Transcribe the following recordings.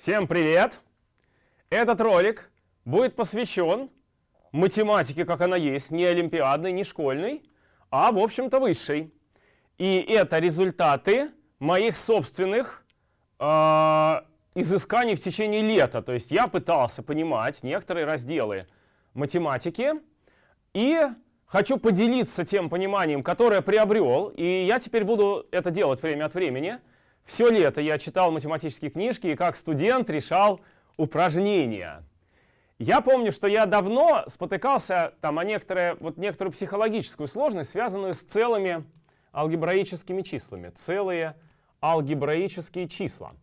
Всем привет! Этот ролик будет посвящен математике, как она есть, не олимпиадной, не школьной, а, в общем-то, высшей. И это результаты моих собственных э, изысканий в течение лета. То есть я пытался понимать некоторые разделы математики и хочу поделиться тем пониманием, которое приобрел. И я теперь буду это делать время от времени. Все лето я читал математические книжки и как студент решал упражнения. Я помню, что я давно спотыкался там, о некоторые, вот некоторую психологическую сложность, связанную с целыми алгебраическими числами. Целые алгебраические числа.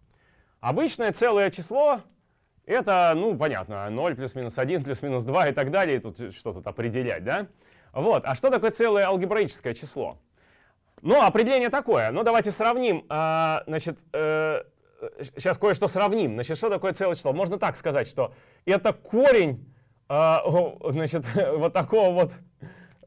Обычное целое число — это, ну, понятно, 0 плюс-минус 1 плюс-минус 2 и так далее. Что тут определять, да? Вот. А что такое целое алгебраическое число? Ну, определение такое. Ну, давайте сравним. А, значит, э, сейчас кое-что сравним. Значит, что такое целое число? Можно так сказать, что это корень э, значит, вот такого вот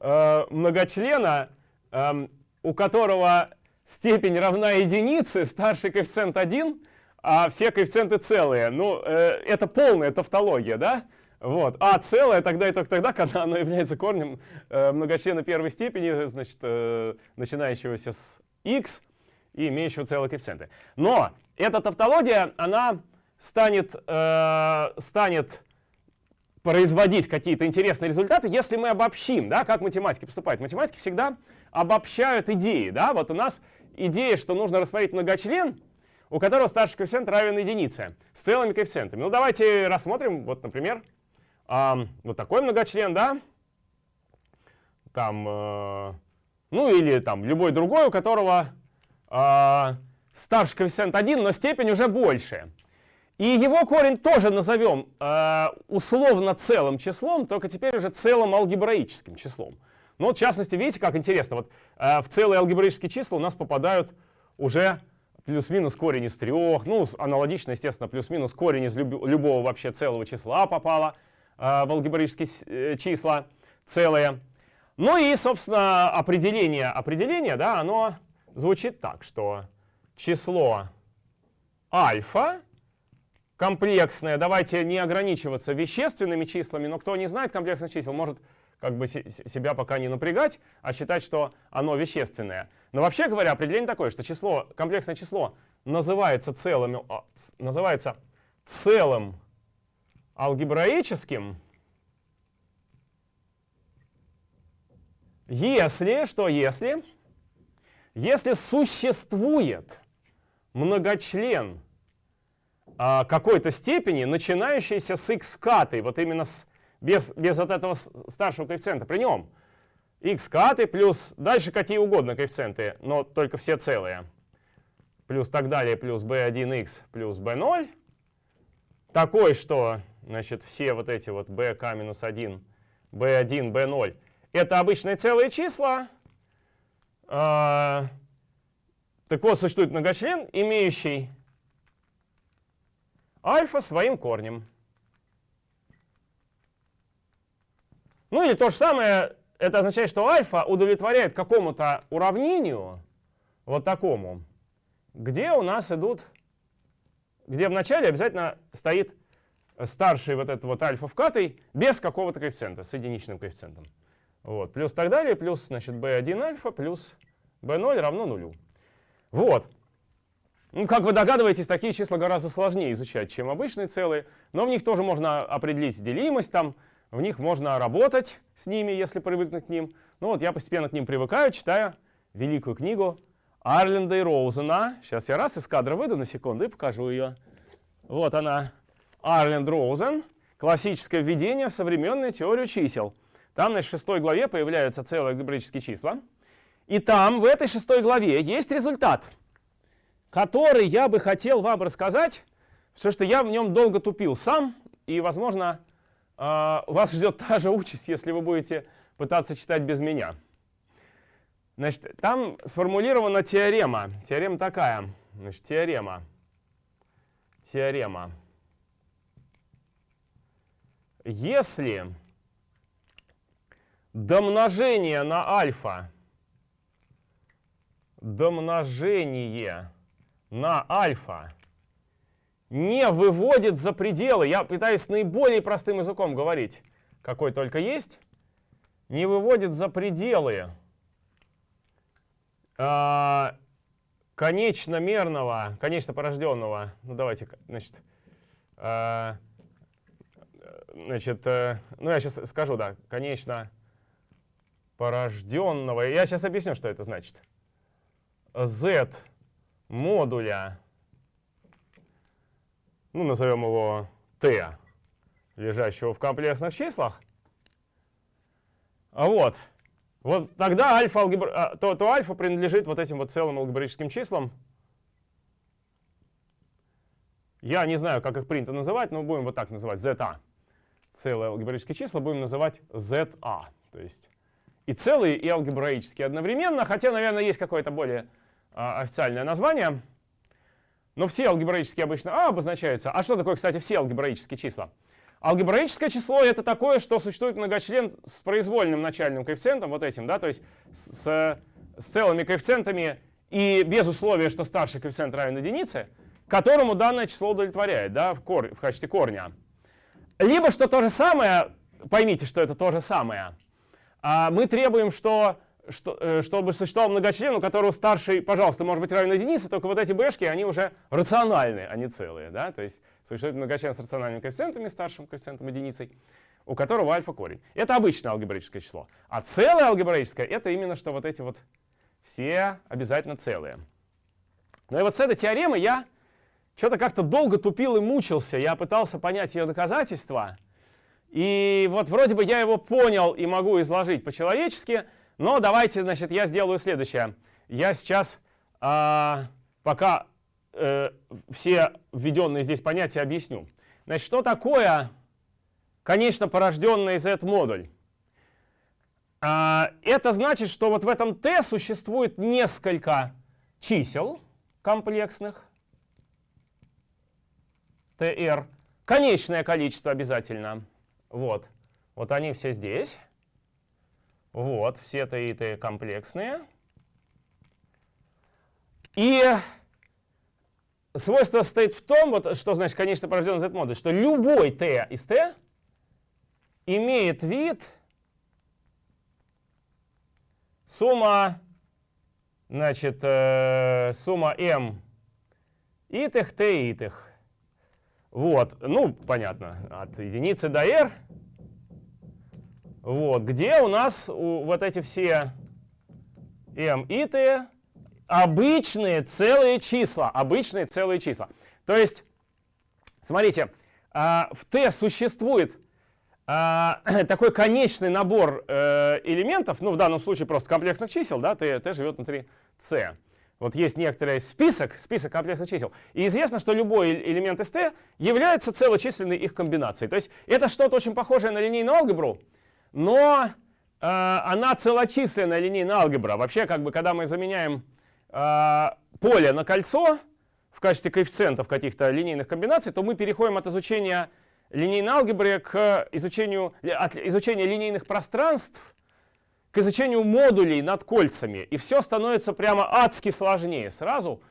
э, многочлена, э, у которого степень равна единице, старший коэффициент 1, а все коэффициенты целые. Ну, э, это полная тавтология, да? Вот. А целое тогда и только тогда, когда оно является корнем э, многочлена первой степени, значит, э, начинающегося с x, и имеющего целые коэффициенты. Но эта тавтология, она станет, э, станет производить какие-то интересные результаты, если мы обобщим, да, как математики поступают. Математики всегда обобщают идеи. Да? Вот у нас идея, что нужно рассмотреть многочлен, у которого старший коэффициент равен единице, с целыми коэффициентами. Ну, давайте рассмотрим, вот, например, э, вот такой многочлен, да, там, э, ну или там любой другой, у которого э, старший коэффициент 1, но степень уже больше. И его корень тоже назовем э, условно целым числом, только теперь уже целым алгебраическим числом. Ну, в частности, видите, как интересно, вот э, в целые алгебраические числа у нас попадают уже плюс-минус корень из трех, ну, аналогично, естественно, плюс-минус корень из люб любого вообще целого числа попало в алгебраические э, числа целые. Ну и, собственно, определение, определение, да, оно звучит так, что число альфа комплексное, давайте не ограничиваться вещественными числами, но кто не знает комплексных чисел, может как бы себя пока не напрягать, а считать, что оно вещественное. Но вообще говоря, определение такое, что число, комплексное число называется целым, а, называется целым алгебраическим, если, что если, если существует многочлен а, какой-то степени, начинающийся с x катой, вот именно с, без, без вот этого старшего коэффициента. При нем x каты плюс дальше какие угодно коэффициенты, но только все целые. Плюс так далее, плюс b1x плюс b0. Такой, что значит, все вот эти вот bk минус 1, b1, b0 это обычные целые числа. Так вот, существует многочлен, имеющий альфа своим корнем. Ну или то же самое, это означает, что альфа удовлетворяет какому-то уравнению, вот такому, где у нас идут, где в начале обязательно стоит старший вот этот вот альфа вкатый без какого-то коэффициента, с единичным коэффициентом. Вот, плюс так далее, плюс, значит, b1 альфа плюс b0 равно нулю. Вот. Ну, как вы догадываетесь, такие числа гораздо сложнее изучать, чем обычные целые, но в них тоже можно определить делимость, там, в них можно работать с ними, если привыкнуть к ним. Ну вот я постепенно к ним привыкаю, читая великую книгу Арленда и Роузена. Сейчас я раз из кадра выйду на секунду и покажу ее. Вот она, Арленд Роузен, классическое введение в современную теорию чисел. Там, в шестой главе появляются целые алгебраические числа. И там, в этой шестой главе, есть результат — который я бы хотел вам рассказать, потому что я в нем долго тупил сам, и, возможно, а, вас ждет та же участь, если вы будете пытаться читать без меня. Значит, там сформулирована теорема. Теорема такая. Значит, теорема. Теорема. Если домножение на альфа, домножение на альфа не выводит за пределы. Я пытаюсь наиболее простым языком говорить, какой только есть. Не выводит за пределы э, конечно-мерного, конечно порожденного. Ну давайте, значит, э, значит, э, ну я сейчас скажу, да, конечно порожденного. Я сейчас объясню, что это значит. z модуля ну, назовем его t, лежащего в комплексных числах. А вот. Вот тогда альфа, алгебра, то, то альфа принадлежит вот этим вот целым алгебраическим числам. Я не знаю, как их принято называть, но будем вот так называть, zeta. Целые алгебраические числа будем называть za. То есть и целые, и алгебраические одновременно, хотя, наверное, есть какое-то более а, официальное название. Но все алгебраические обычно А обозначаются. А что такое, кстати, все алгебраические числа? Алгебраическое число — это такое, что существует многочлен с произвольным начальным коэффициентом, вот этим, да, то есть с, с целыми коэффициентами и без условия, что старший коэффициент равен единице, которому данное число удовлетворяет, да, в, кор, в качестве корня. Либо что то же самое, поймите, что это то же самое, а мы требуем, что что, э, чтобы существовал многочлен, у которого старший, пожалуйста, может быть равен единице, только вот эти бэшки, они уже рациональные, не целые. Да? То есть существует многочлен с рациональными коэффициентами, старшим коэффициентом единицей, у которого альфа корень. Это обычное алгебраическое число. А целое алгебраическое — это именно что вот эти вот все обязательно целые. Ну и вот с этой теоремы я что-то как-то долго тупил и мучился. Я пытался понять ее доказательства. И вот вроде бы я его понял и могу изложить по-человечески — но давайте, значит, я сделаю следующее. Я сейчас, а, пока э, все введенные здесь понятия объясню. Значит, что такое, конечно, порожденный Z-модуль? А, это значит, что вот в этом T существует несколько чисел комплексных, TR, конечное количество обязательно. Вот, вот они все здесь. Вот, все таиты комплексные. И свойство стоит в том, вот, что значит конечно порожденный Z-модуль, что любой t из t имеет вид сумма, значит, э, сумма m итых, t итых. Вот, ну, понятно, от единицы до r вот, где у нас у, вот эти все m и t обычные целые числа, обычные целые числа. То есть, смотрите, а, в t существует а, такой конечный набор э, элементов, ну в данном случае просто комплексных чисел, да, t, t живет внутри c. Вот есть некоторый список, список комплексных чисел. И известно, что любой элемент из t является целочисленной их комбинацией. То есть это что-то очень похожее на линейную алгебру, но э, она целочисленная линейная алгебра. Вообще, как бы, когда мы заменяем э, поле на кольцо в качестве коэффициентов каких-то линейных комбинаций, то мы переходим от изучения линейной алгебры к изучению, от изучения линейных пространств к изучению модулей над кольцами. И все становится прямо адски сложнее сразу.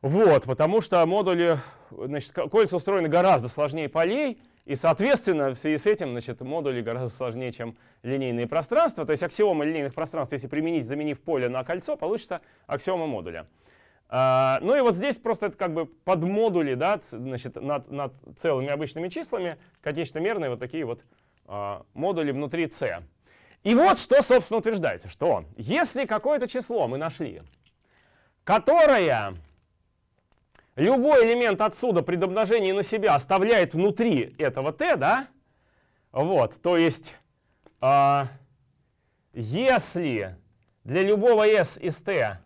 Вот, потому что модули, значит, кольца устроены гораздо сложнее полей, и, соответственно, в связи с этим значит, модули гораздо сложнее, чем линейные пространства. То есть аксиома линейных пространств, если применить, заменив поле на кольцо, получится аксиома модуля. А, ну и вот здесь просто это как бы подмодули да, значит, над, над целыми обычными числами, конечно-мерные вот такие вот а, модули внутри C. И вот что, собственно, утверждается, что если какое-то число мы нашли, которое любой элемент отсюда при домножении на себя оставляет внутри этого t, да? Вот, то есть, э, если для любого s из t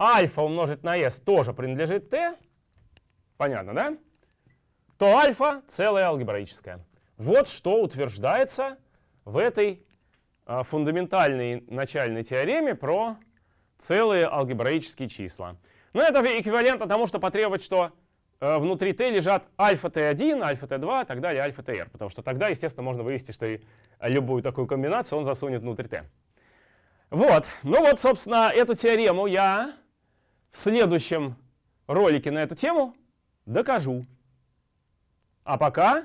альфа умножить на s тоже принадлежит t, понятно, да? То альфа целая алгебраическая. Вот что утверждается в этой э, фундаментальной начальной теореме про целые алгебраические числа. Но это эквивалентно тому, что потребовать, что э, внутри t лежат альфа t1, альфа t2 и так далее, альфа tr. Потому что тогда, естественно, можно вывести, что и любую такую комбинацию он засунет внутрь t. Вот. Ну вот, собственно, эту теорему я в следующем ролике на эту тему докажу. А пока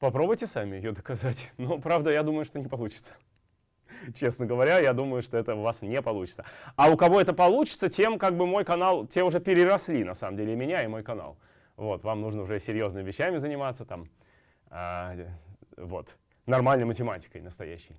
попробуйте сами ее доказать. Но, правда, я думаю, что не получится. Честно говоря, я думаю, что это у вас не получится. А у кого это получится, тем как бы мой канал, те уже переросли, на самом деле, меня, и мой канал. Вот, вам нужно уже серьезными вещами заниматься, там, а, вот, нормальной математикой настоящей.